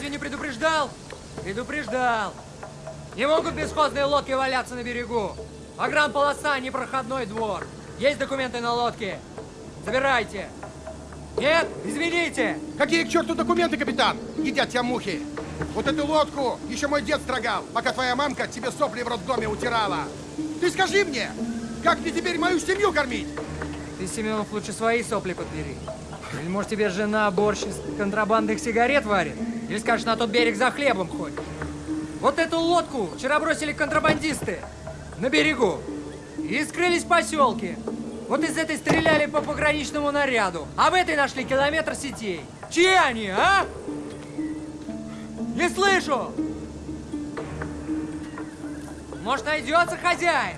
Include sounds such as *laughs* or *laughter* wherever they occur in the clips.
Разве не предупреждал? Предупреждал. Не могут бесхозные лодки валяться на берегу. Погранполоса, непроходной двор. Есть документы на лодке? Забирайте. Нет? Извините. Какие к черту документы, капитан? Едят тебя мухи. Вот эту лодку еще мой дед строгал, пока твоя мамка тебе сопли в роддоме утирала. Ты скажи мне, как мне теперь мою семью кормить? Ты, Семенов, лучше свои сопли подбери. Или, может, тебе жена борщ из контрабандных сигарет варит? Или скажешь, на тот берег за хлебом ходит? Вот эту лодку вчера бросили контрабандисты на берегу и скрылись в поселке. Вот из этой стреляли по пограничному наряду, а в этой нашли километр сетей. Чьи они, а? Не слышу! Может, найдется хозяин?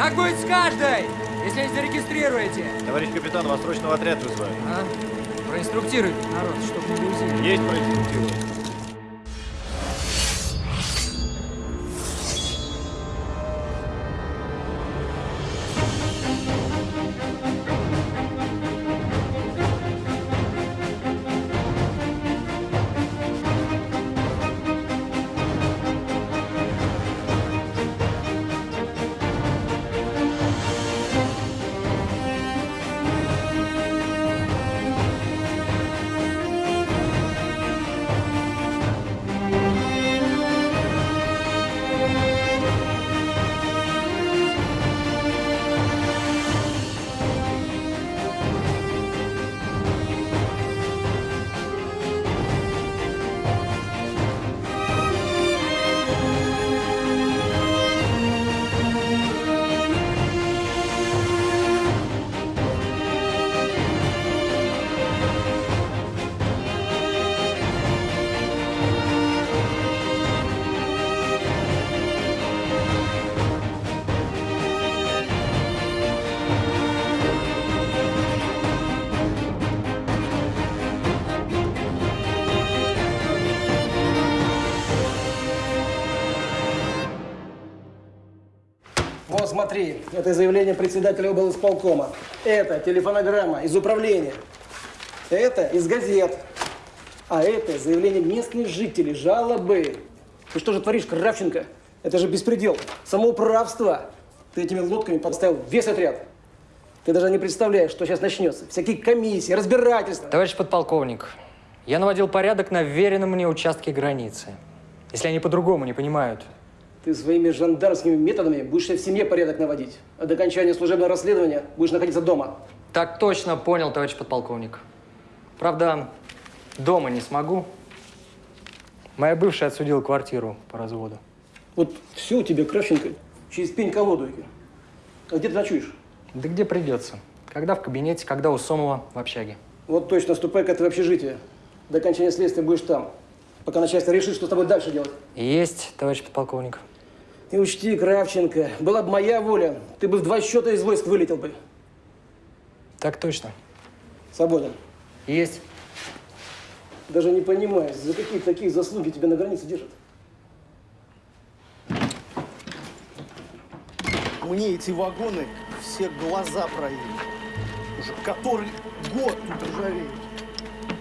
Так будет с каждой, если не зарегистрируете. Товарищ капитан, вас срочно в отряд вызывают. А? Проинструктируйте народ, чтоб не грузили. Есть проинструктировать. Смотри, это заявление председателя облсполкома. Это телефонограмма из управления. Это из газет. А это заявление местных жителей, жалобы. Ты что же творишь, Кравченко? Это же беспредел, самоуправство. Ты этими лодками подставил весь отряд. Ты даже не представляешь, что сейчас начнется. Всякие комиссии, разбирательства. Товарищ подполковник, я наводил порядок на веренном мне участке границы. Если они по-другому не понимают. Ты своими жандармскими методами будешь в семье порядок наводить. А до окончания служебного расследования будешь находиться дома. Так точно понял, товарищ подполковник. Правда, дома не смогу. Моя бывшая отсудила квартиру по разводу. Вот все у тебя, Кравченко, через пень колодуйки. А где ты ночуешь? Да где придется. Когда в кабинете, когда у Сомова в общаге. Вот точно, ступай-ка ты в общежитие. До окончания следствия будешь там. Пока начальство решит, что с тобой дальше делать. Есть, товарищ подполковник. И учти, Кравченко, была бы моя воля, ты бы в два счета из войск вылетел бы. Так точно. Свободен. Есть. Даже не понимаю, за какие такие заслуги тебя на границе держат. Мне эти вагоны все глаза проели. Уже который год тут ржавеют.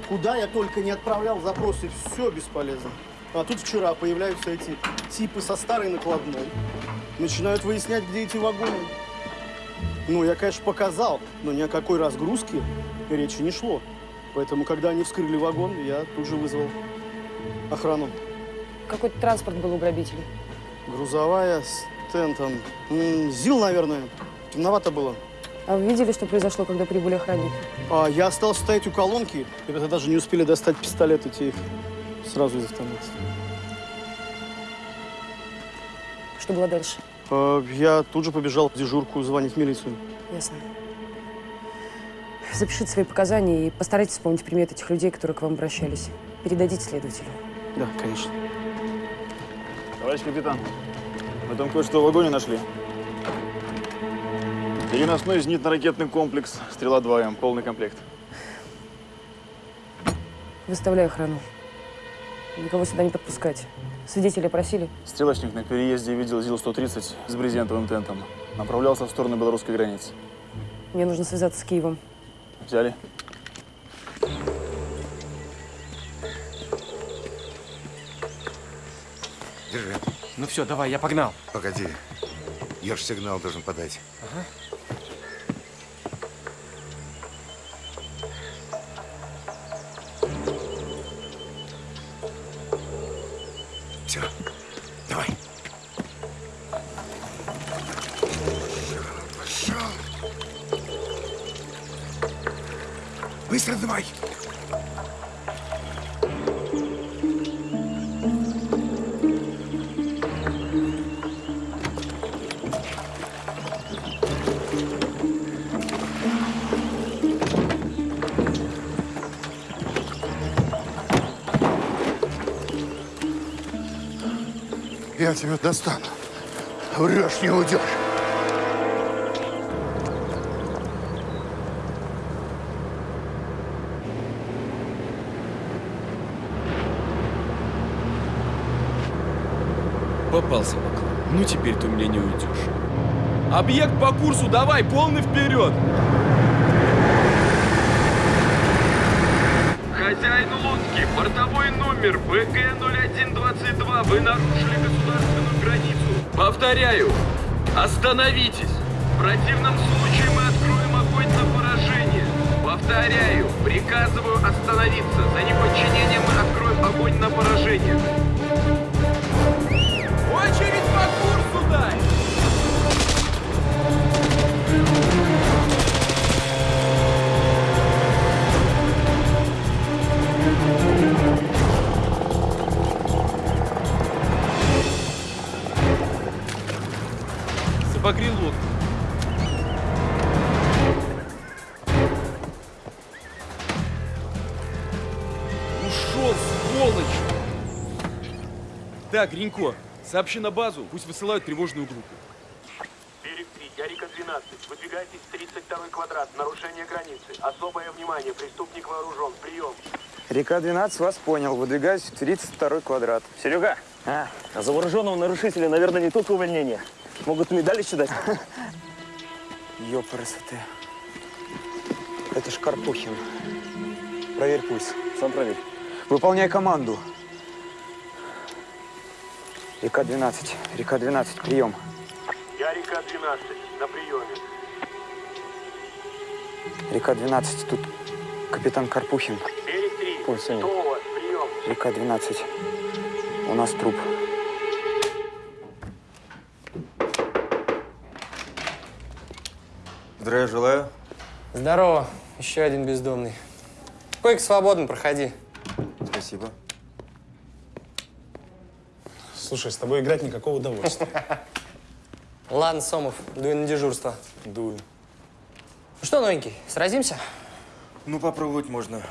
Куда я только не отправлял запросы, все бесполезно. А тут вчера появляются эти типы со старой накладной. Начинают выяснять, где эти вагоны. Ну, я, конечно, показал, но ни о какой разгрузке речи не шло. Поэтому, когда они вскрыли вагон, я тут же вызвал охрану. Какой-то транспорт был у грабителей. Грузовая с тентом. ЗИЛ, наверное. Темновато было. А вы видели, что произошло, когда прибыли охранники? А, я остался стоять у колонки. Ребята даже не успели достать пистолеты, те их сразу из автомата. Что было дальше? А, я тут же побежал в дежурку звонить в милицию. Ясно. Запишите свои показания и постарайтесь вспомнить приметы этих людей, которые к вам обращались. Передадите следователю. Да, конечно. Товарищ капитан, мы там кое-что в вагоне нашли. Переносной зенитно-ракетный комплекс «Стрела-2М», полный комплект. Выставляю охрану. Никого сюда не подпускать. Свидетели просили. Стрелочник на переезде видел ЗИЛ-130 с брезентовым тентом. Направлялся в сторону белорусской границы. Мне нужно связаться с Киевом. Взяли? Держи. Ну все, давай, я погнал. Погоди. Я ж сигнал должен подать. Все. Быстро давай. Я тебя достану. Врешь, не уйдешь. Попался Баклан. Ну теперь ты у меня не уйдешь. Объект по курсу, давай, полный вперед! Хозяин лодки, бортовой номер БК-0122, вы нарушили государственную границу. Повторяю, остановитесь. В противном случае мы откроем огонь на поражение. Повторяю, приказываю остановиться. За неподчинением мы откроем огонь на поражение. Обогрел. Ушел, сволочь! Так, Гринько, сообщи на базу, пусть высылают тревожную группу. Берег 3, Ярика 12. Выдвигайтесь в 32 квадрат. Нарушение границы. Особое внимание. Преступник вооружен. Прием. Река 12 вас понял. Выдвигаюсь в 32 квадрат. Серега, а, а за вооруженного нарушителя, наверное, не только увольнение. Могут медаль еще дать. *laughs* Ёпрст Это ж Карпухин. Проверь пульс. Сам проверь. Выполняй команду. Река 12. Река 12. Прием. Ярика 12. На приеме. Река 12. Тут капитан Карпухин. Берег 3. Пульс? Прием. Река 12. У нас труп. Здравия желаю. Здорово. Еще один бездомный. Койка свободен, проходи. Спасибо. Слушай, с тобой играть никакого удовольствия. *laughs* Ладно, Сомов, дуй на дежурство. Дую. Ну что, новенький, сразимся? Ну, попробовать можно.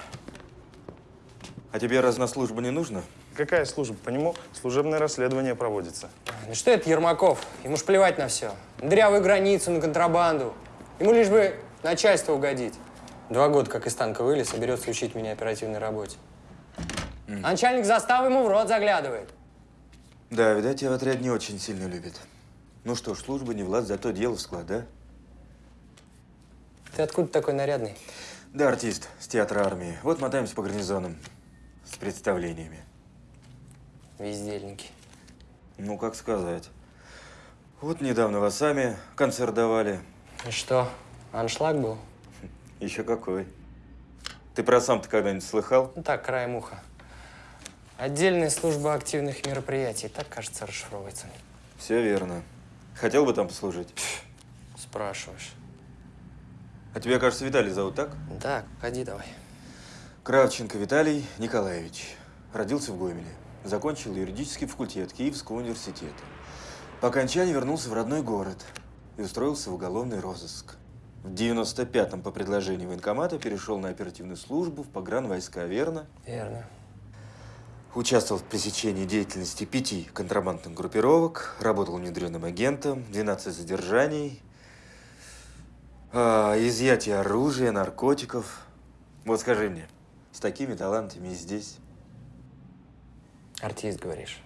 А тебе раз на службу не нужно? Какая служба? По нему служебное расследование проводится. Ну что это Ермаков? Ему ж плевать на все. На дырявую границу, на контрабанду. Ему лишь бы начальство угодить. Два года как из танка вылез, соберется учить меня оперативной работе. А начальник заставы ему в рот заглядывает. Да, видать, тебя в отряд не очень сильно любит. Ну что ж, служба не влад, зато дело в склад, да? Ты откуда такой нарядный? Да, артист с театра армии. Вот мотаемся по гарнизонам с представлениями. Вездельники. Ну, как сказать. Вот недавно вас сами концерт давали. И что, аншлаг был? Еще какой. Ты про сам-то когда-нибудь слыхал? Ну так, краем уха. Отдельная служба активных мероприятий, так, кажется, расшифровывается. Все верно. Хотел бы там послужить? Спрашиваешь. А тебя, кажется, Виталий зовут, так? Так, ходи давай. Кравченко Виталий Николаевич. Родился в Гомеле. Закончил юридический факультет Киевского университета. По окончании вернулся в родной город и устроился в уголовный розыск. В 95-м по предложению военкомата перешел на оперативную службу в погранвойска, верно? Верно. Участвовал в пресечении деятельности пяти контрабандных группировок, работал внедренным агентом, 12 задержаний, а, изъятие оружия, наркотиков. Вот скажи мне, с такими талантами и здесь? Артист, говоришь.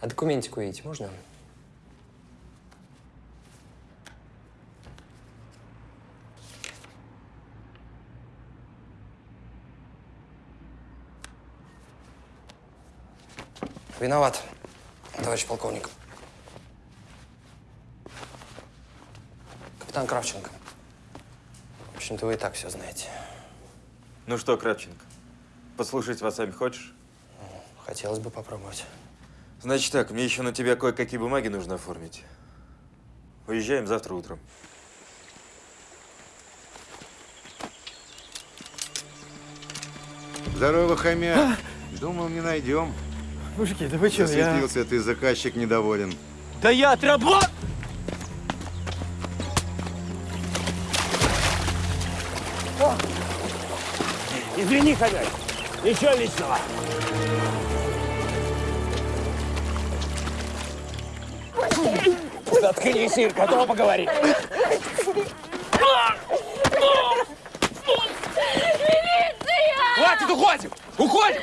А документику видеть можно? Виноват, товарищ полковник. Капитан Кравченко. В общем-то, вы и так все знаете. Ну что, Кравченко, послушать вас сами хочешь? Хотелось бы попробовать. Значит так, мне еще на тебя кое-какие бумаги нужно оформить. Уезжаем завтра утром. Здорово, хомяк. Думал, не найдем. Мужики, да вы что, я... Засветился ты, заказчик недоволен. Да я отработал! Извини, хозяин. Ничего личного. Заткнись, Ир, готова поговорить. Хватит, уходим! Уходим!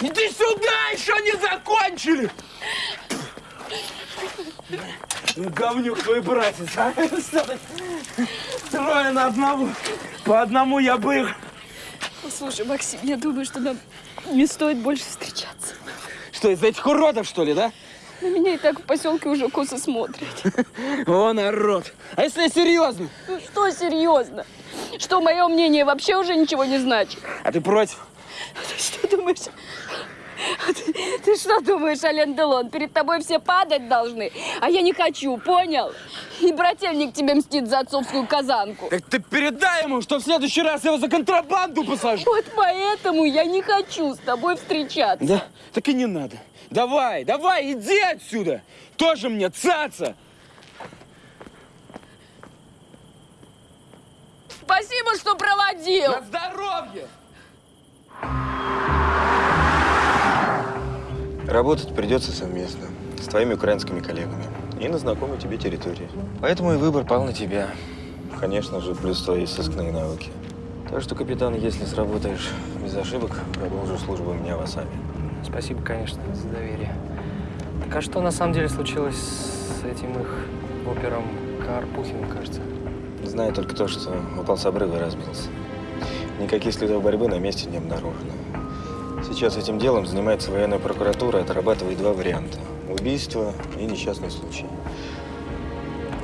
Иди сюда, еще не закончили! Говнюк твой братец, а? Трое на одного. По одному я бы их... Слушай, Максим, я думаю, что нам не стоит больше встречаться. Что, из-за этих уродов, что ли, да? На меня и так в поселке уже косо смотрят. *laughs* О, народ! А если серьезно? Ну что серьезно? Что, мое мнение вообще уже ничего не значит? А ты против? *laughs* Ты что думаешь? Ты, ты что думаешь, Ален Делон? Перед тобой все падать должны, а я не хочу, понял? И брательник тебе мстит за отцовскую казанку. Так ты передай ему, что в следующий раз я его за контрабанду посажу. Вот поэтому я не хочу с тобой встречаться. Да? Так и не надо. Давай, давай, иди отсюда. Тоже мне цаца. Спасибо, что проводил. На здоровье! Работать придется совместно с твоими украинскими коллегами и на знакомой тебе территории. Поэтому и выбор пал на тебя. Конечно же, плюс твои сыскные навыки. Так что, капитан, если сработаешь без ошибок, продолжу службу у меня в Асаме. Спасибо, конечно, за доверие. Так а что на самом деле случилось с этим их опером Карпухиным, кажется? Знаю только то, что упал с обрыва и разбился. Никаких следов борьбы на месте не обнаружено. Сейчас этим делом занимается военная прокуратура, отрабатывает два варианта – убийство и несчастный случай.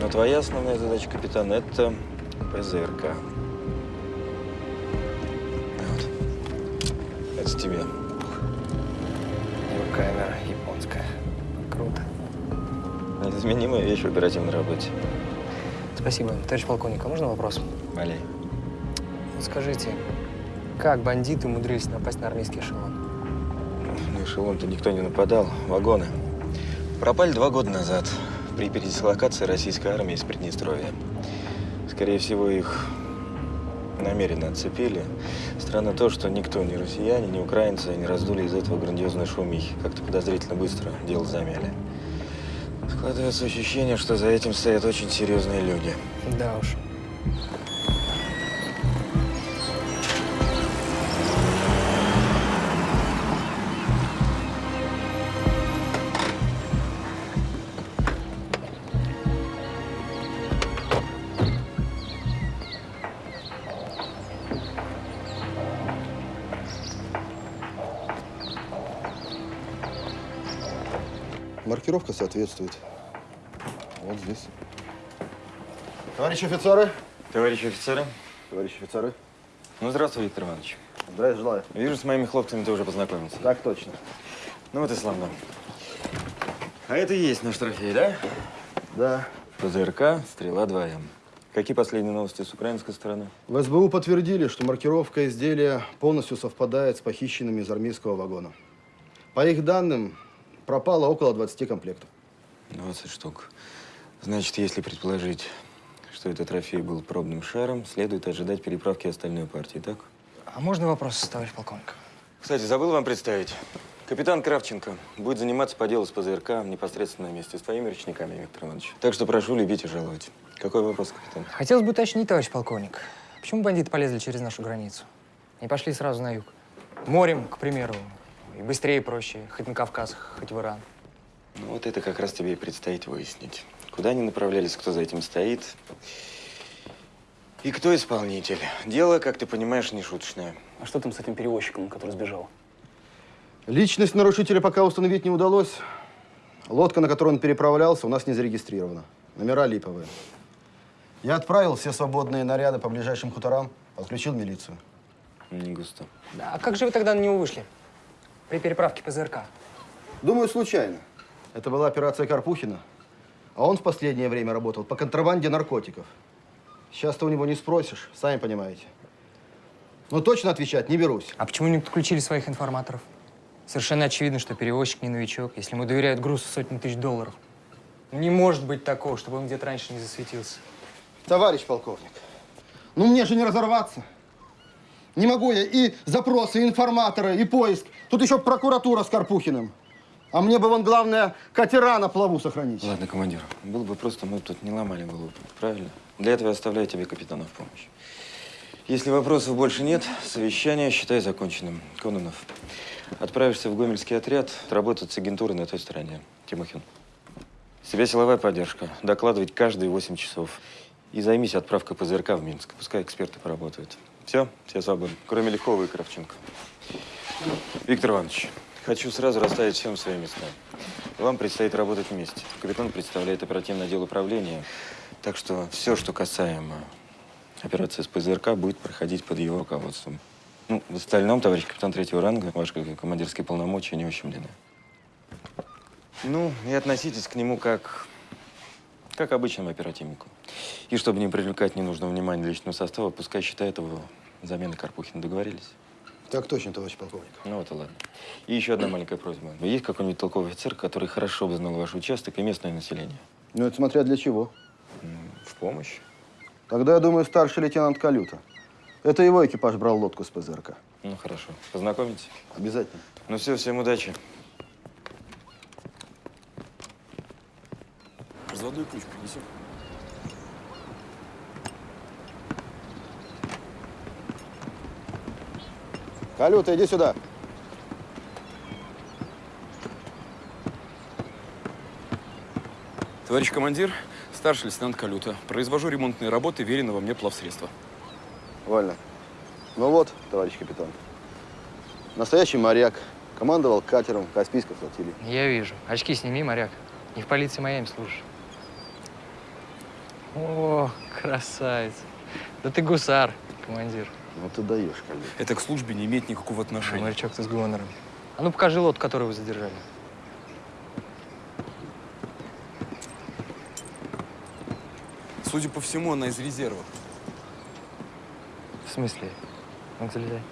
Но твоя основная задача, капитан, это ПЗРК. Вот. Это тебе. Камера японская. Круто. Неизменимая вещь в оперативной работе. Спасибо. Товарищ полковник, а можно вопрос? Валяй. Вот скажите, как бандиты умудрились напасть на армейский эшелон? На эшелон-то никто не нападал. Вагоны. Пропали два года назад при передислокации российской армии из Приднестровья. Скорее всего, их намеренно отцепили. Странно то, что никто, ни россияне, ни украинцы, не раздули из этого грандиозной шумихи. Как-то подозрительно быстро дело замяли. Складывается ощущение, что за этим стоят очень серьезные люди. Да уж. Маркировка соответствует. Вот здесь. Товарищи офицеры. Товарищи офицеры. Товарищи офицеры. Ну, здравствуй, Виктор Иванович. Здравия желаю. Вижу, с моими хлопцами ты уже познакомился. Так точно. Ну вот и славно. А это и есть наш трофей, да? Да. ПЗРК «Стрела 2М». Какие последние новости с украинской стороны? В СБУ подтвердили, что маркировка изделия полностью совпадает с похищенными из армейского вагона. По их данным, пропало около 20 комплектов. 20 штук. Значит, если предположить, что этот трофей был пробным шаром, следует ожидать переправки остальной партии, так? А можно вопрос, товарищ полковник? Кстати, забыл вам представить. Капитан Кравченко будет заниматься по делу с ПЗРК непосредственно вместе с твоими речниками, Виктор Иванович. Так что прошу любить и жаловать. Какой вопрос, капитан? Хотелось бы уточнить, товарищ полковник, почему бандиты полезли через нашу границу? Не пошли сразу на юг? Морем, к примеру. И быстрее, и проще. Хоть на Кавказ, хоть в Иран. Ну, вот это как раз тебе и предстоит выяснить. Куда они направлялись, кто за этим стоит. И кто исполнитель. Дело, как ты понимаешь, не шуточное. А что там с этим перевозчиком, который сбежал? Личность нарушителя пока установить не удалось. Лодка, на которой он переправлялся, у нас не зарегистрирована. Номера липовые. Я отправил все свободные наряды по ближайшим хуторам, подключил милицию. Не густо. А как же вы тогда на него вышли? При переправке ПЗРК. Думаю, случайно. Это была операция Карпухина. А он в последнее время работал по контрабанде наркотиков. Сейчас-то у него не спросишь, сами понимаете. Но точно отвечать не берусь. А почему не подключили своих информаторов? Совершенно очевидно, что перевозчик не новичок, если ему доверяют груз в сотни тысяч долларов. Не может быть такого, чтобы он где-то раньше не засветился. Товарищ полковник, ну мне же не разорваться. Не могу я и запросы, и информаторы, и поиск. Тут еще прокуратура с Карпухиным. А мне бы, вон, главное, катера на плаву сохранить. Ладно, командир, было бы просто, мы бы тут не ломали голову, правильно? Для этого я оставляю тебе капитана в помощь. Если вопросов больше нет, совещание считай законченным. Кононов, отправишься в Гомельский отряд, работать с агентурой на той стороне. Тимохин. С тебя силовая поддержка. Докладывать каждые 8 часов. И займись отправкой ПЗРК в Минск. Пускай эксперты поработают. Все, все свободны. Кроме Лихова и Кравченко. Виктор Иванович, хочу сразу расставить всем свои места. Вам предстоит работать вместе. Капитан представляет оперативный отдел управления. Так что все, что касаемо операции с ПЗРК, будет проходить под его руководством. Ну, в остальном, товарищ капитан третьего ранга, ваши командирские полномочия не ущемлены. Ну, и относитесь к нему как, как обычному оперативнику. И чтобы не привлекать ненужного внимания личного состава, пускай считает его заменой Карпухина. Договорились? Так точно, товарищ полковник. Ну вот и ладно. И еще одна маленькая просьба. Есть какой-нибудь толковый офицер, который хорошо бы знал ваш участок и местное население? Ну, это смотря для чего. В помощь. Тогда, я думаю, старший лейтенант Калюта. Это его экипаж брал лодку с ПЗРК. Ну, хорошо. Познакомитесь? Обязательно. Ну все, всем удачи. Разводной ключ принесем. Калюта, иди сюда. Товарищ командир, старший лейтенант Калюта. Произвожу ремонтные работы веренного мне плавсредства. Вольно. Ну вот, товарищ капитан. Настоящий моряк. Командовал катером Каспийской флотилии. Я вижу. Очки сними, моряк. Не в полиции Майами служишь. О, красавец. Да ты гусар, командир. Ну ты даешь, Калюта. Это к службе не имеет никакого отношения. Морячок ты с гонором. А ну покажи лодку, которую вы задержали. Судя по всему, она из резерва. В смысле? Ну, залезай.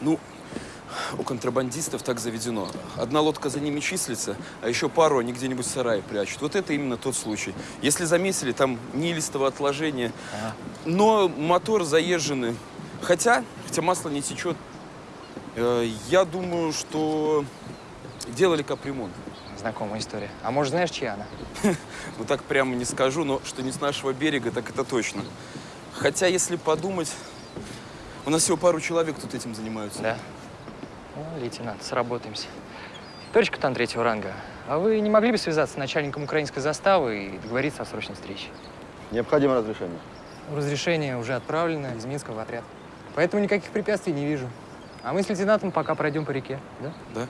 Ну, у контрабандистов так заведено. Одна лодка за ними числится, а еще пару они где-нибудь в сарае прячут. Вот это именно тот случай. Если заметили, там неилистого отложения, но мотор заезженный. Хотя, хотя масло не течет. Э, я думаю, что делали капремонт. Знакомая история. А может, знаешь, чья она? *laughs* Ну так прямо не скажу, но что не с нашего берега, так это точно. Хотя, если подумать, у нас всего пару человек тут этим занимаются. Да. Ну, лейтенант, сработаемся. Товарищ капитан третьего ранга, а вы не могли бы связаться с начальником украинской заставы и договориться о срочной встрече? Необходимо разрешение. Разрешение уже отправлено из Минска в отряд. Поэтому никаких препятствий не вижу. А мы с лейтенантом пока пройдем по реке, да? Да.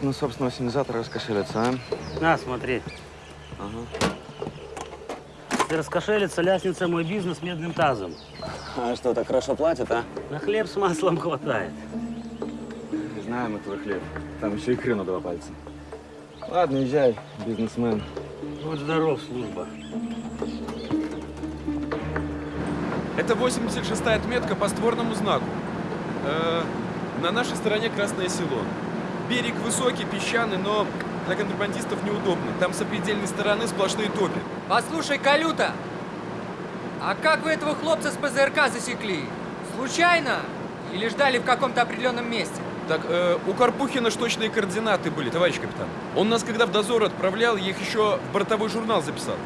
Украинцы на собственного синизатора раскошелятся, а? На, смотри. Ага. Если раскошелится, ляснется мой бизнес медным тазом. А что, так хорошо платят, а? На хлеб с маслом хватает. Знаем мы твой хлеб. Там еще икры на два пальца. Ладно, езжай, бизнесмен. Будь здоров, служба. Это 86-я отметка по створному знаку. Э, на нашей стороне Красное Село. Берег высокий, песчаный, но для контрабандистов неудобно. Там с определенной стороны сплошные топи. Послушай, Калюта, а как вы этого хлопца с ПЗРК засекли? Случайно? Или ждали в каком-то определенном месте? Так, э, у Карпухина ж точные координаты были, товарищ капитан. Он нас, когда в дозор отправлял, я их еще в бортовой журнал записал.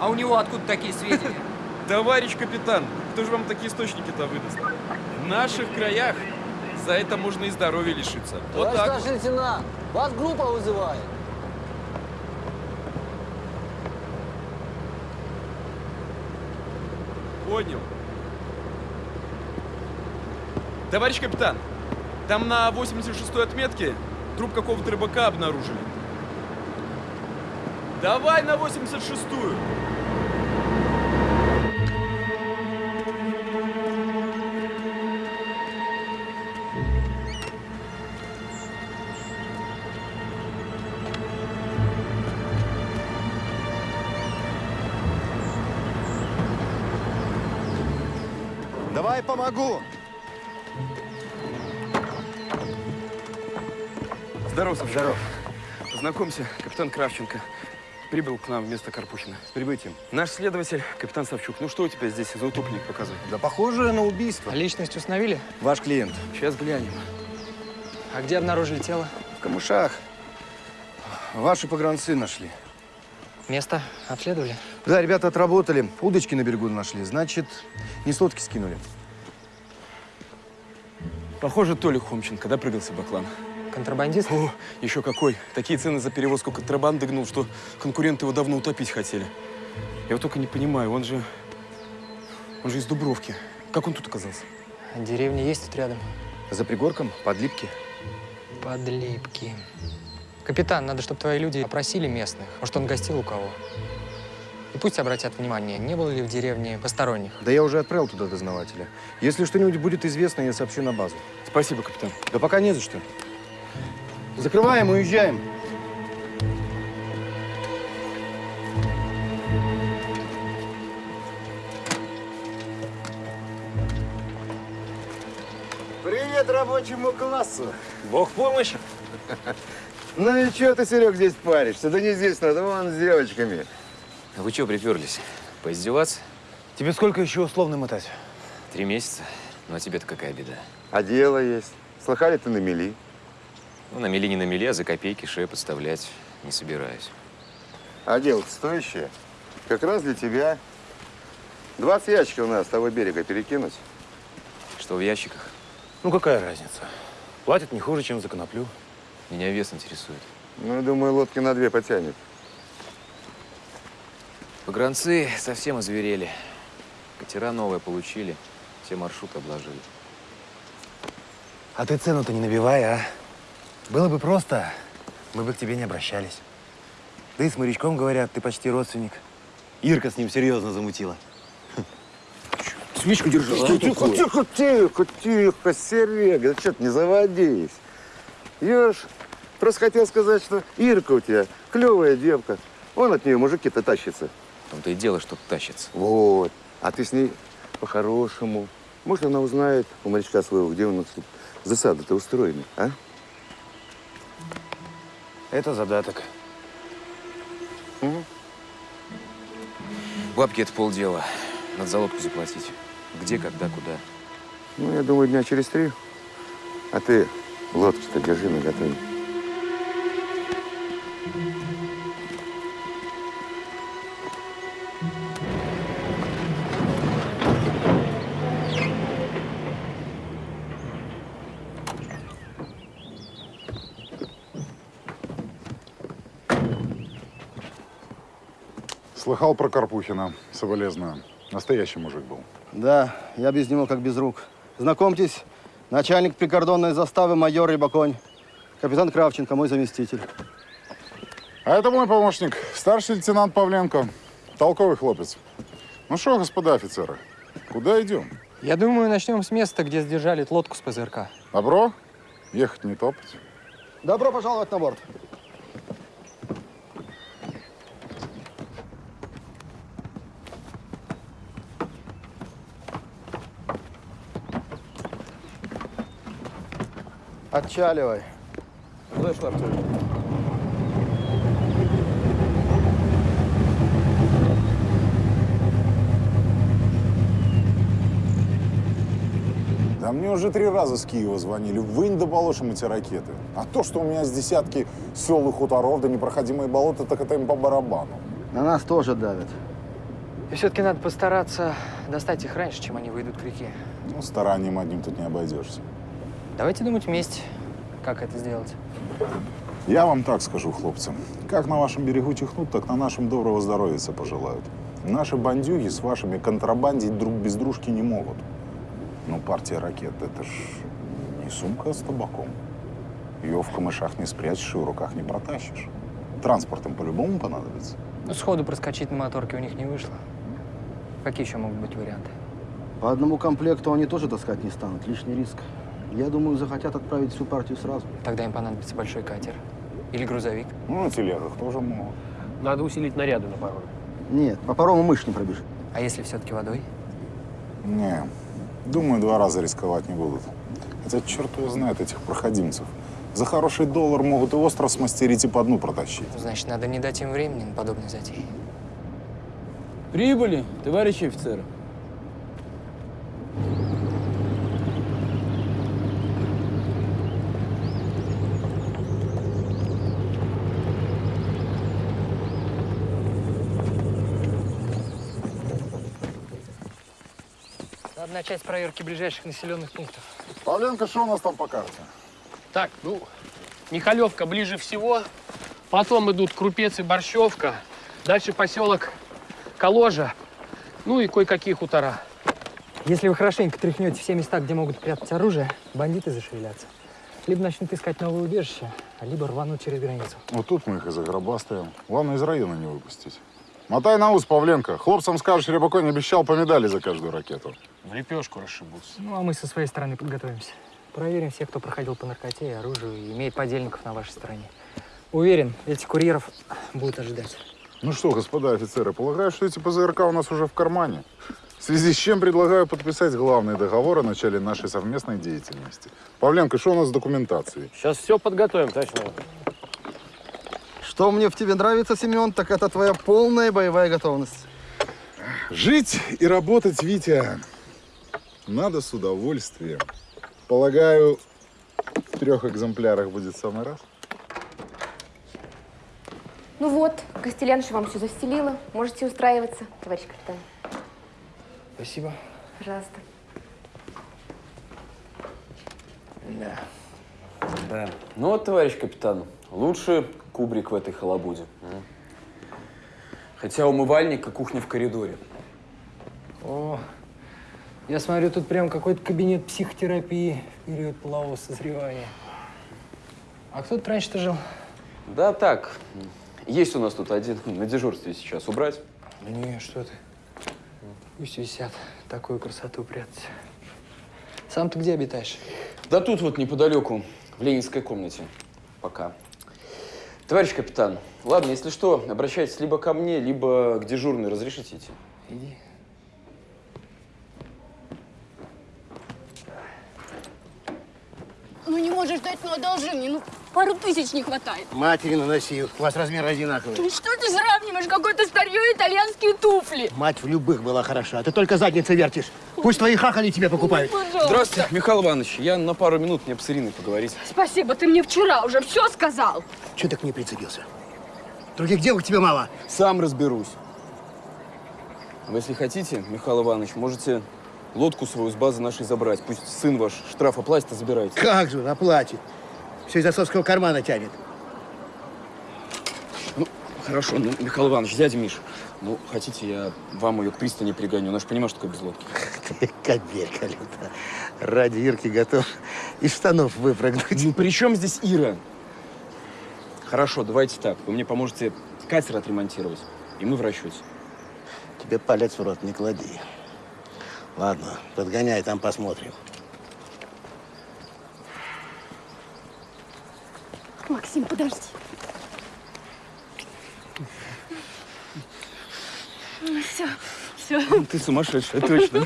А у него откуда такие сведения? *laughs* Товарищ капитан, кто же вам такие источники-то выдаст? В наших краях за это можно и здоровья лишиться. Вот Товарищ так. старший лейтенант, вас группа вызывает. Понял. Товарищ капитан, там на 86-й отметке труп какого-то рыбака обнаружили. Давай на 86-ю. Помогу. Здорово, Саша. Здорово. Знакомься, капитан Кравченко. Прибыл к нам вместо Карпухина. С прибытием. Наш следователь, капитан Савчук. Ну что у тебя здесь за утопленник показывает? Да похоже на убийство. А личность установили? Ваш клиент. Сейчас глянем. А где обнаружили тело? В камышах. Ваши погранцы нашли. Место обследовали? Да, ребята отработали. Удочки на берегу нашли. Значит, не с лодки скинули. Похоже, Толик Хомченко, да, прыгался баклан? Контрабандист? О, еще какой. Такие цены за перевозку контрабанды гнул, что конкуренты его давно утопить хотели. Я вот только не понимаю, он же... Он же из Дубровки. Как он тут оказался? Деревня есть тут рядом? За пригорком, подлипки. Подлипки. Капитан, надо, чтобы твои люди опросили местных. Может, он гостил у кого. И пусть обратят внимание, не было ли в деревне посторонних. Да я уже отправил туда дознавателя. Если что-нибудь будет известно, я сообщу на базу. Спасибо, капитан. Да пока не за что. Закрываем, уезжаем. Привет рабочему классу. Бог помощь. Ну и что ты, Серег, здесь паришься? Да не здесь надо, вон с девочками. А вы чего приперлись? Поиздеваться? Тебе сколько еще условно мотать? Три месяца? Ну а тебе-то какая беда? А дело есть. Слыхали ты на мели? Ну, на мели не на мели, а за копейки шею подставлять не собираюсь. А дело стоящее. Как раз для тебя. 20 ящиков у нас с того берега перекинуть. Что в ящиках? Ну, какая разница? Платят не хуже, чем за коноплю. Меня вес интересует. Ну, думаю, лодки на две потянет. Погранцы совсем озверели. Катера новые получили, все маршруты обложили. А ты цену-то не набивай, а? Было бы просто, мы бы к тебе не обращались. Да и с морячком, говорят, ты почти родственник. Ирка с ним серьезно замутила. Свечку держи. Тихо, тихо, тихо, тихо, тихо, Серега, да что ты не заводись. Я ж просто хотел сказать, что Ирка у тебя клевая девка. Вон от нее мужики-то тащатся. Том-то и дело, что тащится. Вот. А ты с ней по-хорошему. Может, она узнает у морячка своего, где у нас тут засады-то устроены, а? Это задаток. Бабки это полдела. Надо за лодку заплатить. Где, когда, куда. Ну, я думаю, дня через три. А ты лодки-то держи на готове. Слыхал про Карпухина. Соболезную. Настоящий мужик был. Да, я без него как без рук. Знакомьтесь, начальник прикордонной заставы майор Рябаконь. Капитан Кравченко, мой заместитель. А это мой помощник, старший лейтенант Павленко. Толковый хлопец. Ну что, господа офицеры, куда идем? Я думаю, начнем с места, где сдержали лодку с ПЗРК. Добро? Ехать не топать. Добро пожаловать на борт. Отчаливай. Слышь, Артур. Да мне уже три раза с Киева звонили. Вынь да полошим эти ракеты. А то, что у меня с десятки сел и хуторов да непроходимые болота, так это им по барабану. На нас тоже давят. И все-таки надо постараться достать их раньше, чем они выйдут к реке. Ну, старанием одним тут не обойдешься. Давайте думать вместе, как это сделать. Я вам так скажу, хлопцы. Как на вашем берегу чихнут, так на нашем доброго здоровья пожелают. Наши бандюги с вашими контрабандить друг без дружки не могут. Но партия ракет – это ж не сумка с табаком. Ее в камышах не спрячешь и в руках не протащишь. Транспортом по-любому понадобится. Ну, сходу проскочить на моторке у них не вышло. Какие еще могут быть варианты? По одному комплекту они тоже таскать не станут. Лишний риск. Я думаю, захотят отправить всю партию сразу. Тогда им понадобится большой катер. Или грузовик. Ну, на телегах тоже могут. Надо усилить наряды на пароме. Нет, по парому мышь не пробежит. А если все-таки водой? Не, думаю, два раза рисковать не будут. Хотя черт его знает этих проходимцев. За хороший доллар могут и остров смастерить, и по дну протащить. Значит, надо не дать им времени на подобные затеи. Прибыли, товарищи офицеры. Надо начать с проверки ближайших населенных пунктов. Павленко, что у нас там по карте? Так, ну, Михалевка ближе всего. Потом идут Крупец и Борщевка. Дальше поселок Коложа. Ну и кое-какие хутора. Если вы хорошенько тряхнете все места, где могут прятать оружие, бандиты зашевелятся. Либо начнут искать новое убежище, либо рванут через границу. Вот тут мы их из-за гроба ставим. Главное, из района не выпустить. Мотай на ус, Павленко. Хлопцам скажешь, Рябаконь обещал по медали за каждую ракету. В лепешку расшибутся. Ну, а мы со своей стороны подготовимся. Проверим всех, кто проходил по наркоте и оружию и имеет подельников на вашей стороне. Уверен, этих курьеров будут ожидать. Ну что, господа офицеры, полагаю, что эти ПЗРК у нас уже в кармане. В связи с чем предлагаю подписать главный договор о начале нашей совместной деятельности. Павленко, что у нас с документацией? Сейчас все подготовим, товарищ. Что мне в тебе нравится, Семен, так это твоя полная боевая готовность. Жить и работать, Витя, надо с удовольствием. Полагаю, в трех экземплярах будет в самый раз. Ну вот, Костеляныш вам все застелила. Можете устраиваться, товарищ капитан. Спасибо. Пожалуйста. Да. Да. Ну вот, товарищ капитан, лучше кубрик в этой халабуде. Хотя умывальник и кухня в коридоре. О, я смотрю, тут прям какой-то кабинет психотерапии в период полового созревания. А кто тут раньше-то жил? Да так, есть у нас тут один *laughs* на дежурстве сейчас. Убрать? Да не, что ты. Пусть висят. Такую красоту прятать. Сам ты где обитаешь? Да тут вот неподалеку, в ленинской комнате. Пока. Товарищ капитан, ладно, если что, обращайтесь либо ко мне, либо к дежурной. Разрешите идти? Иди. Ну не можешь дать, ну одолжи мне. Ну пару тысяч не хватает. Матери наноси, у вас размер одинаковый. Ну что ты сравниваешь? Какое-то старье итальянские туфли. Мать в любых была хороша, а ты только задницей вертишь. Пусть твои хахали тебе покупают. Пожалуйста. Здравствуйте, Михаил Иванович. Я на пару минут мне с Ириной поговорить. Спасибо, ты мне вчера уже все сказал. Чего ты к ней прицепился? Других девок тебе мало. Сам разберусь. Вы, если хотите, Михаил Иванович, можете лодку свою с базы нашей забрать. Пусть сын ваш штраф оплатит, а забирайте. Как же, оплатит. Все из отцовского кармана тянет. Ну, хорошо, ну, Михаил Иванович, дядя Миш, ну, хотите, я вам ее к пристани пригоню. Она же понимает, что такое без лодки. *laughs* Ты кобелька люта. Ради Ирки готов из штанов выпрыгнуть. Ну, при чем здесь Ира? Хорошо, давайте так. Вы мне поможете катер отремонтировать, и мы в расчете. Тебе палец в рот не клади. Ладно, подгоняй, там посмотрим. Максим, подожди. Все, все. Ты сумасшедшая, точно.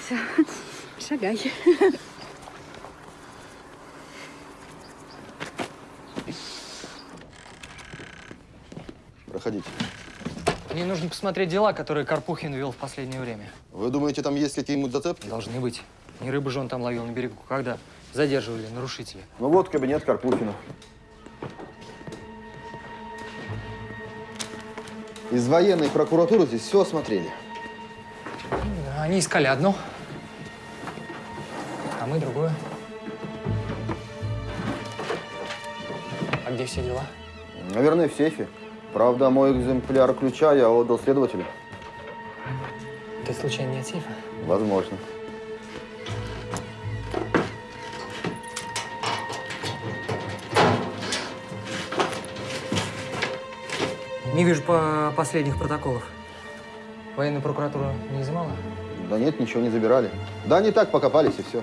Все, шагай. Проходите. Мне нужно посмотреть дела, которые Карпухин вел в последнее время. Вы думаете, там есть какие-нибудь зацепки? Должны быть. Не рыбу же он там ловил на берегу, когда задерживали нарушителя. Ну вот кабинет Карпухина. Из военной прокуратуры здесь все осмотрели. Они искали одно, а мы другое. А где все дела? Наверное, в сейфе. Правда, мой экземпляр ключа я отдал следователю. Ты случайно не от сейфа? Возможно. Не вижу по последних протоколов. Военная прокуратура не изымала? Да нет, ничего не забирали. Да они так покопались и все.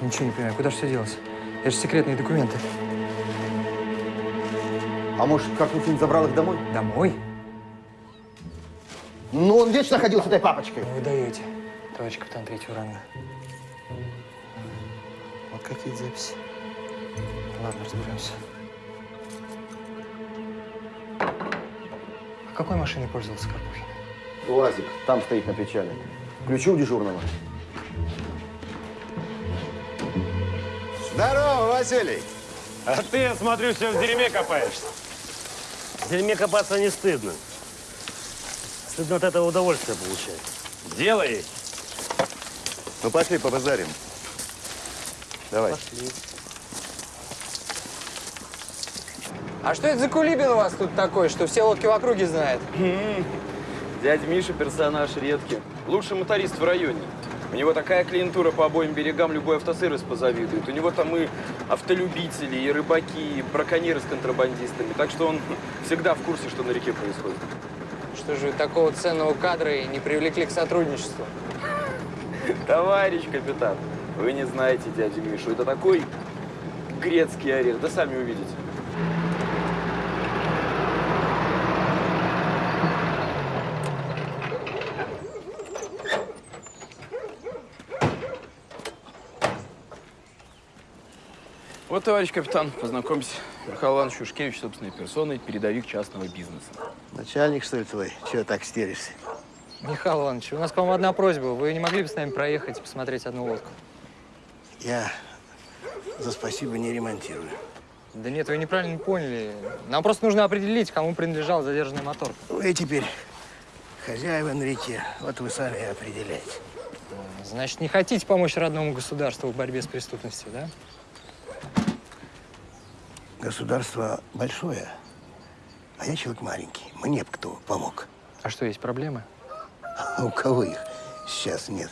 Ничего не понимаю, куда же все делось? Это же секретные документы. А может, Карпухин забрал их домой? Домой? Ну, он вечно ходил с этой папочкой. Вы даете, товарищ капитан третьего ранга. Вот какие записи. Ладно, разберемся. А какой машиной пользовался Карпухин? УАЗик, там стоит на причале. Ключи у дежурного. Здорово, Василий. А ты, я смотрю, все в дерьме копаешься. В дерьме копаться не стыдно. Стыдно от этого удовольствие получать. Делай. Ну пошли побазарим. Давай. А что это за кулибин у вас тут такой, что все лодки в округе знает? Дядя Миша персонаж редкий. Лучший моторист в районе. У него такая клиентура по обоим берегам, любой автосервис позавидует. У него там и автолюбители, и рыбаки, и браконьеры с контрабандистами. Так что он *laughs* всегда в курсе, что на реке происходит. Что же вы такого ценного кадра и не привлекли к сотрудничеству? *laughs* Товарищ капитан, вы не знаете дядю Мишу. Это такой грецкий орех. Да сами увидите. Товарищ капитан, познакомься. Михаил Иванович Юшкевич, собственной персоной, передовик частного бизнеса. Начальник, что ли, твой? Чего так стеришься? Михаил Иванович, у нас к вам одна просьба. Вы не могли бы с нами проехать и посмотреть одну лодку? Я за спасибо не ремонтирую. Да нет, вы неправильно поняли. Нам просто нужно определить, кому принадлежал задержанный мотор. Вы теперь хозяева на реке. Вот вы сами и определяете. Значит, не хотите помочь родному государству в борьбе с преступностью, да? Государство большое, а я человек маленький. Мне бы кто помог. А что, есть проблемы? А у кого их сейчас нет?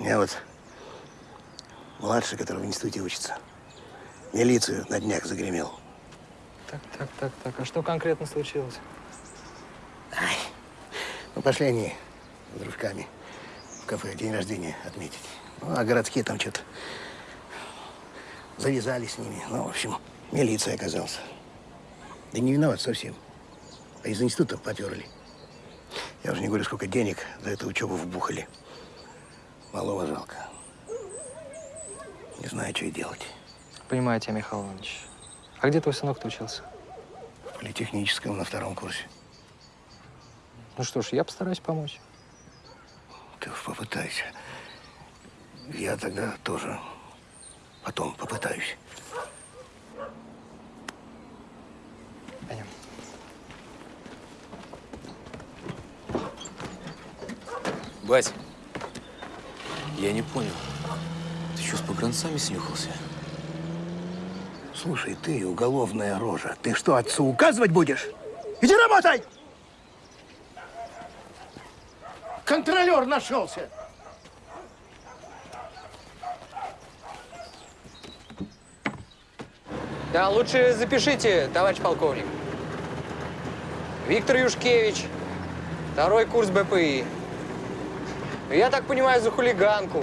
Я вот младший, который в институте учится, милицию на днях загремел. Так, так, так, так. А что конкретно случилось? Ну, пошли они с дружками в кафе день рождения отметить. Ну, а городские там что-то завязали с ними. Ну, в общем, милиция оказался. Да не виноват совсем. А из института поперли. Я уже не говорю, сколько денег за эту учебу вбухали. Малого жалко. Не знаю, что и делать. Понимаю тебя, Михаил Иванович. А где твой сынок-то учился? В политехническом на втором курсе. Ну что ж, я постараюсь помочь. Ты уж попытайся. Я тогда тоже потом попытаюсь. Пойдем. Бать, я не понял. Ты что, с погранцами снюхался? Слушай, ты уголовная рожа. Ты что, отцу указывать будешь? Иди работай! Контролер нашелся. Да, лучше запишите, товарищ полковник. Виктор Юшкевич, второй курс БПИ. Я так понимаю, за хулиганку.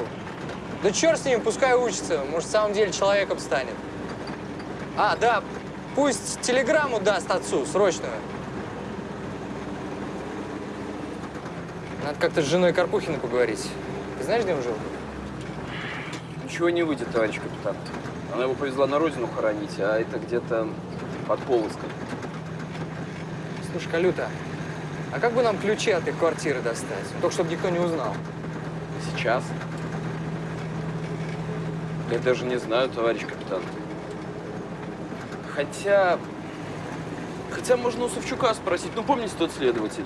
Да черт с ним, пускай учится. Может, в самом деле человеком станет. А, да, пусть телеграмму даст отцу, срочную. Надо как-то с женой Карпухина поговорить. Ты знаешь, где он жил? Ничего не выйдет, товарищ капитан. Она его повезла на родину хоронить, а это где-то под Полоцком. Слушай, Калюта, а как бы нам ключи от их квартиры достать? Только чтобы никто не узнал. Сейчас? Я даже не знаю, товарищ капитан. Хотя... Хотя можно у Савчука спросить. Ну, помните тот следователь?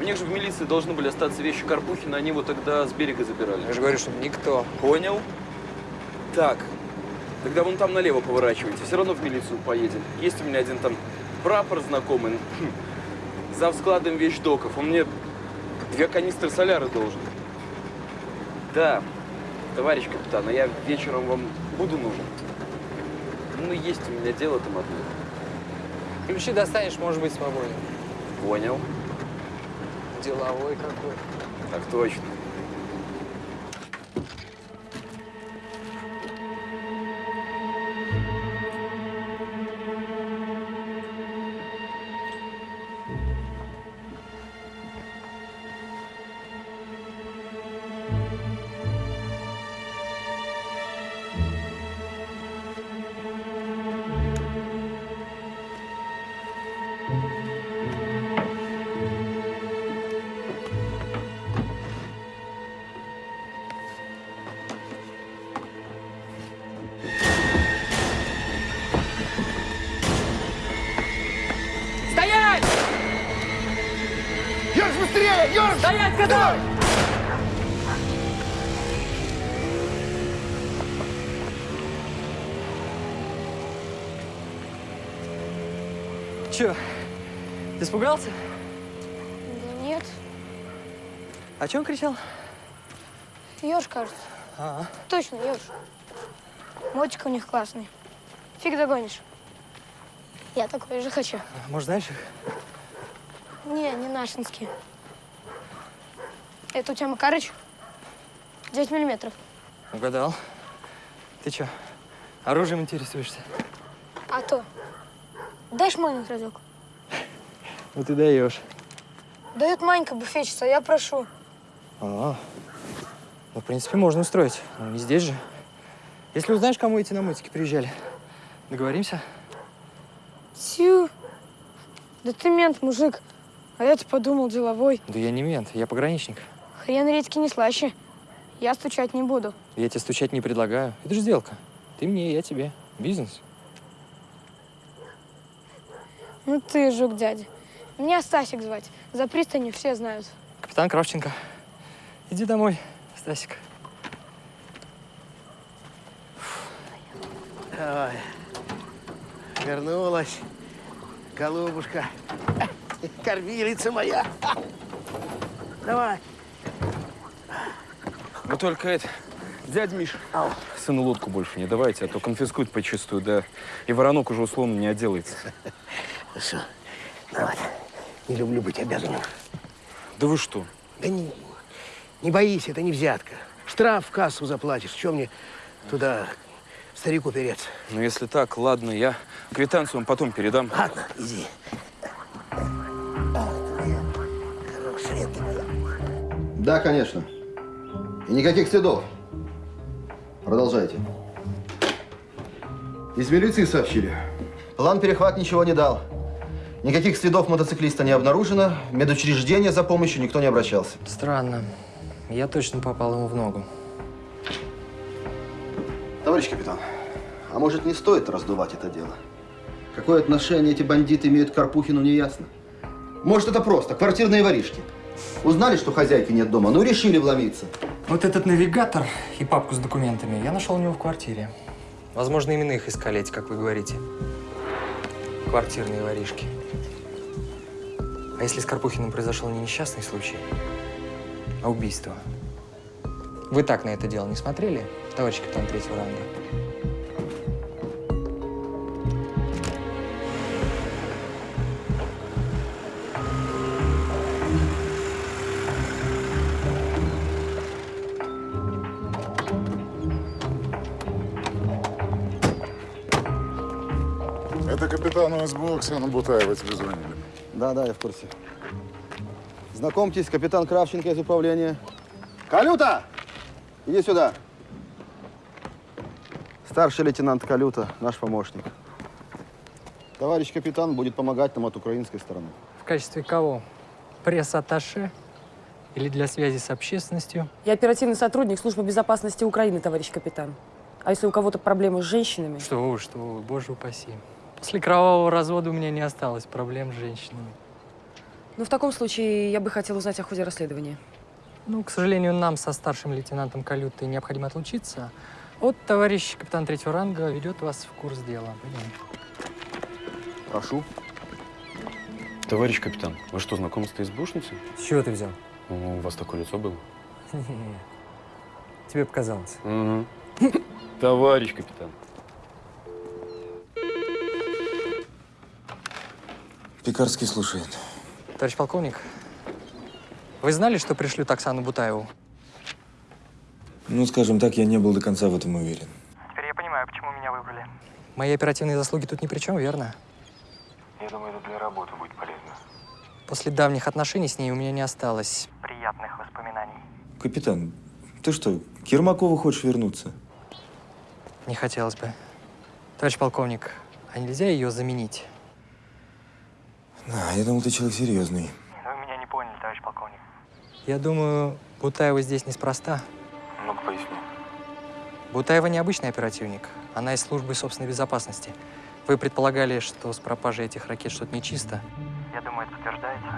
У них же в милиции должны были остаться вещи Карпухина, они его тогда с берега забирали. Я же говорю, чтобы никто. Понял. Так, тогда вон там налево поворачивайте, все равно в милицию поедем. Есть у меня один там прапор знакомый, хм, за складом вещдоков. Он мне две канистры соляры должен. Да, товарищ капитан, а я вечером вам буду нужен? Ну, есть у меня дело там одно. Ключи достанешь, может быть свободен. Понял. Деловой какой. Так точно. Сказал! Че, ты испугался? Да нет. О чем кричал? Ёж, кажется. А, Точно, ёж. Мотик у них классный. Фиг догонишь. Я такой же хочу. может, знаешь их? Не, не нашинские. Это у тебя Макарыч? 9 миллиметров. Угадал. Ты что, оружием интересуешься? А то. Дашь маленький разок? Ну ты даешь. Дает Манька буфетчица, а я прошу. А, ну, в принципе, можно устроить. Ну, не здесь же. Если узнаешь, кому эти на мотике приезжали, договоримся? Тю. Да ты мент, мужик. А я-то подумал, деловой. Да я не мент, я пограничник. Хрен редьки не слаще. Я стучать не буду. Я тебе стучать не предлагаю. Это же сделка. Ты мне, я тебе. Бизнес. Ну ты, жук дядя. Меня Стасик звать. За пристанью все знают. Капитан Кравченко. Иди домой, Стасик. Ой, вернулась, голубушка. Кормилица моя. Давай. Вы только это, дядя Миш, сыну лодку больше не давайте, а то конфискуют почистую, да и воронок уже условно не отделается. Ну вот. Не люблю быть обязанным. Да вы что? Да не, не боись, это не взятка. Штраф в кассу заплатишь. Чем мне туда старику переться? Ну, если так, ладно, я квитанцию вам потом передам. Ладно, иди. Да, конечно. И никаких следов. Продолжайте. Из милиции сообщили. План перехват ничего не дал. Никаких следов мотоциклиста не обнаружено. В медучреждение за помощью никто не обращался. Странно. Я точно попал ему в ногу. Товарищ капитан, а может не стоит раздувать это дело? Какое отношение эти бандиты имеют к Карпухину, не ясно. Может, это просто квартирные воришки. Узнали, что хозяйки нет дома, ну решили вломиться. Вот этот навигатор и папку с документами я нашел у него в квартире. Возможно, именно их искали эти, как вы говорите, квартирные воришки. А если с Карпухиным произошел не несчастный случай, а убийство? Вы так на это дело не смотрели, товарищ капитан третьего ранга? Капитану СБУ Оксана Бутаева тебе звонили. Да, да, я в курсе. Знакомьтесь, капитан Кравченко из управления. Калюта! Иди сюда. Старший лейтенант Калюта, наш помощник. Товарищ капитан будет помогать нам от украинской стороны. В качестве кого? Пресс-атташе? Или для связи с общественностью? Я оперативный сотрудник службы безопасности Украины, товарищ капитан. А если у кого-то проблемы с женщинами? Что вы, что вы, боже упаси. После кровавого развода у меня не осталось проблем с женщинами. Ну, в таком случае я бы хотела узнать о ходе расследования. Ну, к сожалению, нам со старшим лейтенантом Калютой необходимо отлучиться. Вот товарищ капитан третьего ранга ведет вас в курс дела. Пойдем. Прошу. Товарищ капитан, вы что, знакомы с этой избушницей? С чего ты взял? Ну, у вас такое лицо было. *laughs* Тебе показалось. Угу. Товарищ капитан. Пекарский слушает. Товарищ полковник, вы знали, что пришлют Оксану Бутаеву? Ну, скажем так, я не был до конца в этом уверен. Теперь я понимаю, почему меня выбрали. Мои оперативные заслуги тут ни при чем, верно? Я думаю, это для работы будет полезно. После давних отношений с ней у меня не осталось приятных воспоминаний. Капитан, ты что, к Ермакову хочешь вернуться? Не хотелось бы. Товарищ полковник, а нельзя ее заменить? А, я думал, ты человек серьезный. Вы меня не поняли, товарищ полковник. Я думаю, Бутаева здесь неспроста. Ну-ка, поясни. Бутаева необычный оперативник. Она из службы собственной безопасности. Вы предполагали, что с пропажей этих ракет что-то нечисто? Я думаю, это подтверждается.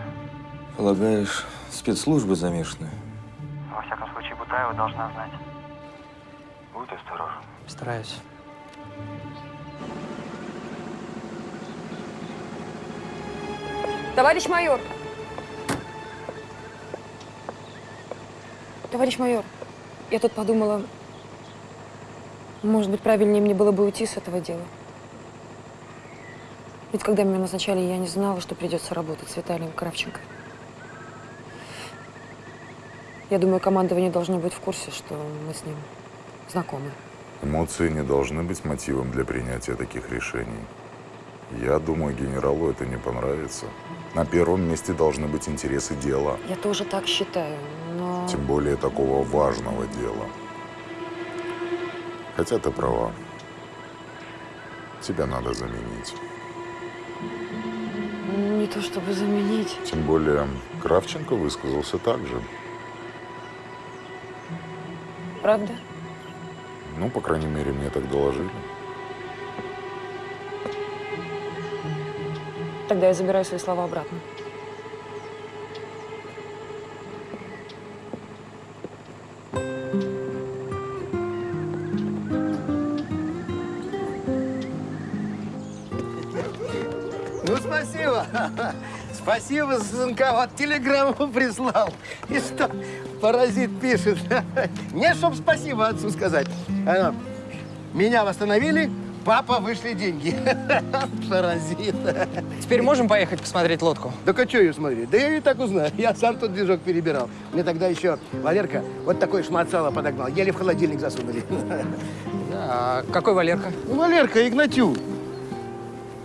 Полагаешь, спецслужбы замешаны? Во всяком случае, Бутаева должна знать. Будь осторожен. Стараюсь. Товарищ майор! Товарищ майор, я тут подумала, может быть, правильнее мне было бы уйти с этого дела. Ведь когда меня назначали, я не знала, что придется работать с Виталием Кравченко. Я думаю, командование должно быть в курсе, что мы с ним знакомы. Эмоции не должны быть мотивом для принятия таких решений. Я думаю, генералу это не понравится. На первом месте должны быть интересы дела, Я тоже так считаю, но... тем более такого важного дела. Хотя ты права. Тебя надо заменить. Не то чтобы заменить. Тем более Кравченко высказался так же. Правда? Ну, по крайней мере, мне так доложили. Тогда я забираю свои слова обратно. Ну, спасибо. Спасибо, сынка. Вот телеграмму прислал. И что, паразит пишет. Не, чтоб спасибо отцу сказать. Меня восстановили, папа, вышли деньги. *laughs* Паразит. Теперь можем поехать посмотреть лодку? Да а что ее смотреть? Да я и так узнаю. Я сам тот движок перебирал. Мне тогда еще Валерка вот такой шмат сала подогнал. Еле в холодильник засунули. А какой Валерка? Ну, Валерка, Игнатюк.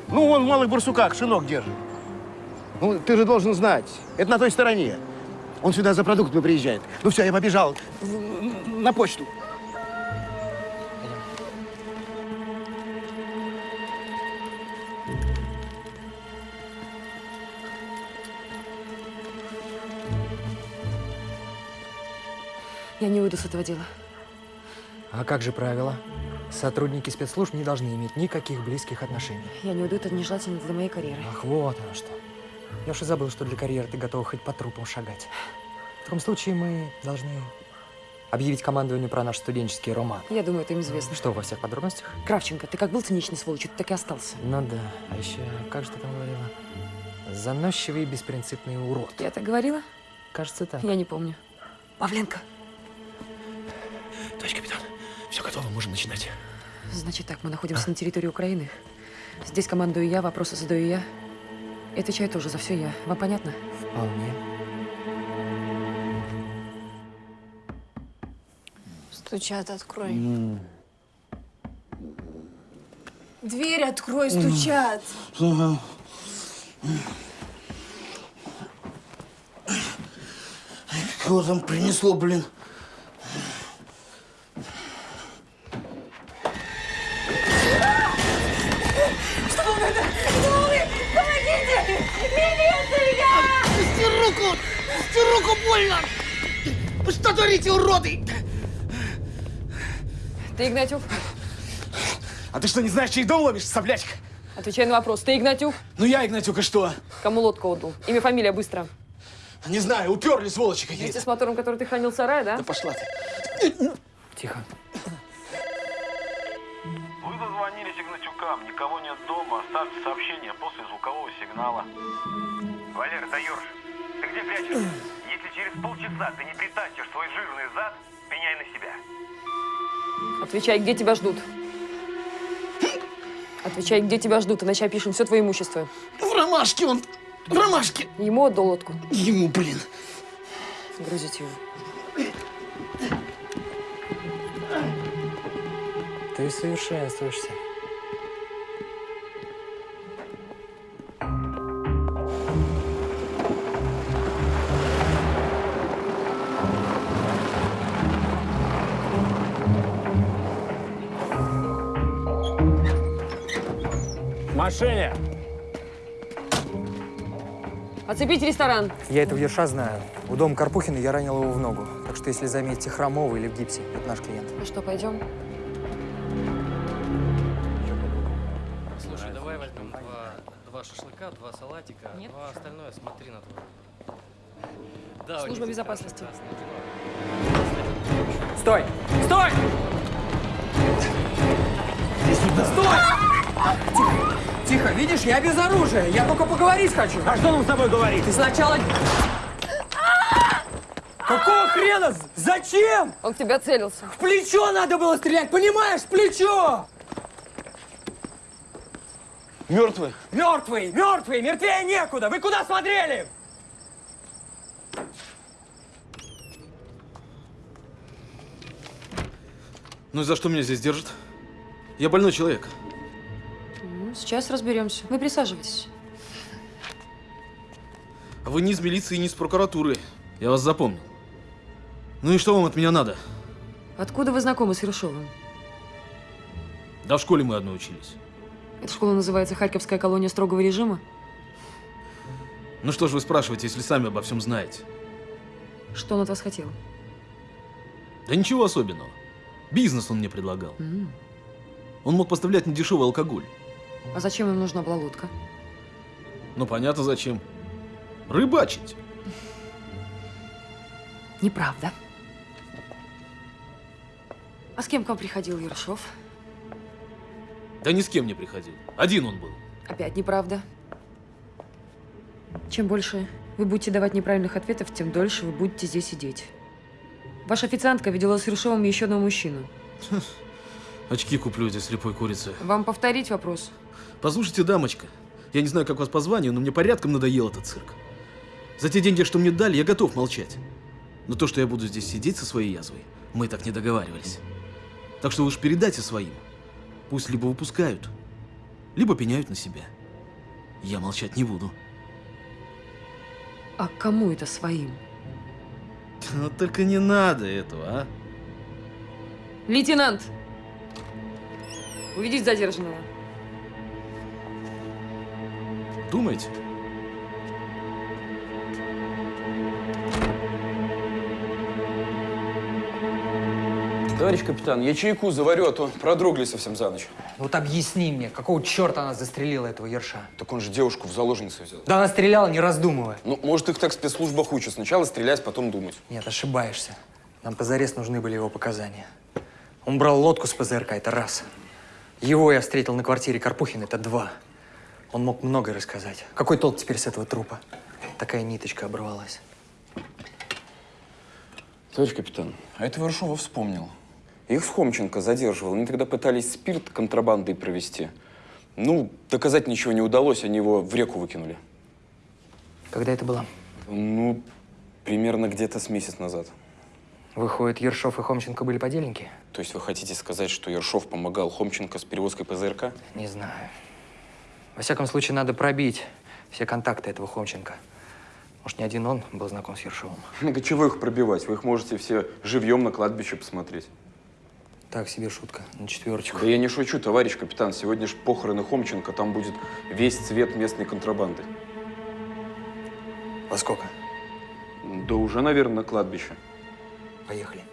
Ну, он в малых барсуках шинок держит. Ну, ты же должен знать. Это на той стороне. Он сюда за продуктами приезжает. Ну все, я побежал на почту. Я не уйду с этого дела. А как же правило? Сотрудники спецслужб не должны иметь никаких близких отношений. Я не уйду, это нежелательно для моей карьеры. Ах, вот оно что. Я уж и забыл, что для карьеры ты готова хоть по трупам шагать. В таком случае мы должны объявить командованию про наш студенческий роман. Я думаю, это им известно. Что, во всех подробностях? Кравченко, ты как был циничный сволочью, ты так и остался. Ну да. А еще, как же ты там говорила? Заносчивый и беспринципный урод. Я так говорила? Кажется, так. Я не помню. Павленко. Товарищ капитан, все готово, можем начинать. Значит так, мы находимся на территории Украины. Здесь командую я, вопросы задаю я. И отвечаю тоже за все я. Вам понятно? Вполне. Стучат, открой. Дверь открой, стучат. Кого там принесло, блин? Сука, больно! Вы что творите, уроды? Ты Игнатюк? А ты что, не знаешь, чей дом ловишь, соблячка? Отвечай на вопрос. Ты Игнатюк? Ну я Игнатюк, и что? Кому лодку отдал? Имя, фамилия, быстро. Не знаю, уперли сволочи какие-то. Вместе с мотором, который ты хранил в сарае, да? Да пошла ты. Тихо. Вы дозвонились Игнатюкам. Никого нет дома. Оставьте сообщение после звукового сигнала. Валер, это Ёрш. Ты где прячешься? Если через полчаса ты не притащишь свой жирный зад, пеняй на себя. Отвечай, где тебя ждут. Отвечай, где тебя ждут, иначе опишем все твое имущество. В ромашке он. В ромашке. Ему отдал лодку. Ему, блин. Грузите его. Ты совершенствуешься. Машине. Оцепить ресторан. Я этого ерша знаю. У дома Карпухина я ранил его в ногу. Так что если заметите хромого или в гипсе, это наш клиент. Ну что, пойдем? Слушай, давай возьмем два, два шашлыка, два салатика, два остальное смотри на твой. Да, Служба безопасности. Стой! Стой! Стой! Тихо, видишь, я без оружия. Я только поговорить хочу. А что нам с тобой говорить? Ты сначала... Какого хрена? Зачем? Он в тебя целился. В плечо надо было стрелять, понимаешь? В плечо! Мертвый. Мертвый, мертвый, мертвее некуда. Вы куда смотрели? Ну и за что меня здесь держат? Я больной человек. Сейчас разберемся. Вы присаживайтесь. А вы не из милиции, не из прокуратуры. Я вас запомнил. Ну и что вам от меня надо? Откуда вы знакомы с Ершовым? Да в школе мы одной учились. Эта школа называется Харьковская колония строгого режима. Ну что ж вы спрашиваете, если сами обо всем знаете? Что он от вас хотел? Да ничего особенного. Бизнес он мне предлагал. М. Он мог поставлять мне дешевый алкоголь. А зачем им нужна была лодка? Ну понятно зачем. Рыбачить. Неправда. А с кем к вам приходил Ершов? Да ни с кем не приходил. Один он был. Опять неправда. Чем больше вы будете давать неправильных ответов, тем дольше вы будете здесь сидеть. Ваша официантка видела с Ершовым еще одного мужчину. *laughs* Очки куплю этой слепой курицы. Вам повторить вопрос? Послушайте, дамочка, я не знаю, как вас по званию, но мне порядком надоел этот цирк. За те деньги, что мне дали, я готов молчать. Но то, что я буду здесь сидеть со своей язвой, мы так не договаривались. Так что уж передайте своим. Пусть либо выпускают, либо пеняют на себя. Я молчать не буду. А кому это своим? Вот только не надо этого, а? Лейтенант! Уведите задержанного. Думаете? Товарищ капитан, я чайку заварю, а то продрогли совсем за ночь. Вот объясни мне, какого черта она застрелила этого ерша? Так он же девушку в заложницы взял. Да она стреляла, не раздумывая. Ну, может, их так в спецслужбах учат. Сначала стрелять, потом думать. Нет, ошибаешься. Нам позарез нужны были его показания. Он брал лодку с ПЗРК, это раз. Его я встретил на квартире Карпухина, это два. Он мог многое рассказать. Какой толк теперь с этого трупа? Такая ниточка оборвалась. Товарищ капитан, а это Ворошова вспомнил. Их с Хомченко задерживал. Они тогда пытались спирт контрабандой провести. Ну, доказать ничего не удалось, они его в реку выкинули. Когда это было? Ну, примерно где-то с месяц назад. Выходит, Ершов и Хомченко были подельники? То есть вы хотите сказать, что Ершов помогал Хомченко с перевозкой ПЗРК? Не знаю. Во всяком случае, надо пробить все контакты этого Хомченко. Может, не один он был знаком с Ершовым. *laughs* Да чего их пробивать? Вы их можете все живьем на кладбище посмотреть. Так себе шутка, на четверочку. Да я не шучу, товарищ капитан. Сегодня ж похороны Хомченко, там будет весь цвет местной контрабанды. Во сколько? Да уже, наверное, на кладбище. Поехали.